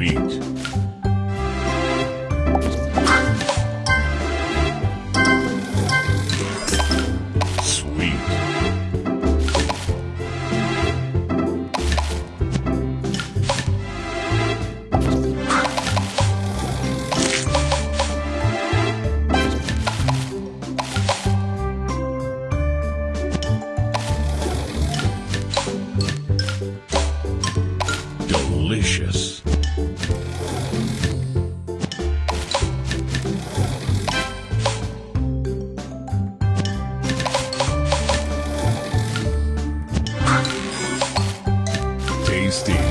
week. delicious. Steve.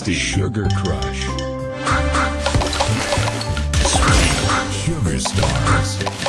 Tasty. Sugar Crush. Sugar Stars.